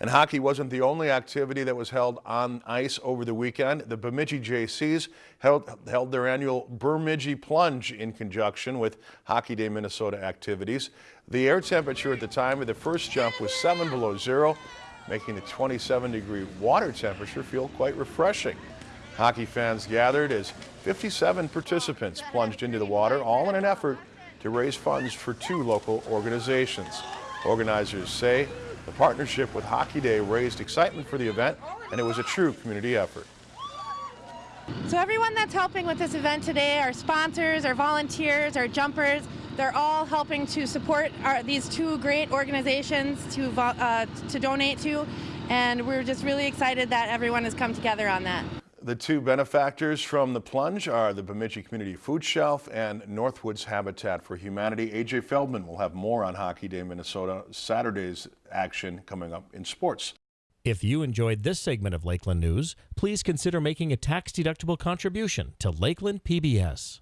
And hockey wasn't the only activity that was held on ice over the weekend. The Bemidji Jaycees held, held their annual Bemidji Plunge in conjunction with Hockey Day Minnesota activities. The air temperature at the time of the first jump was 7 below zero, making the 27 degree water temperature feel quite refreshing. Hockey fans gathered as 57 participants plunged into the water, all in an effort to raise funds for two local organizations. Organizers say the partnership with Hockey Day raised excitement for the event, and it was a true community effort. So everyone that's helping with this event today, our sponsors, our volunteers, our jumpers, they're all helping to support our, these two great organizations to, uh, to donate to, and we're just really excited that everyone has come together on that. The two benefactors from the plunge are the Bemidji Community Food Shelf and Northwoods Habitat for Humanity. AJ Feldman will have more on Hockey Day Minnesota Saturday's action coming up in sports. If you enjoyed this segment of Lakeland News, please consider making a tax-deductible contribution to Lakeland PBS.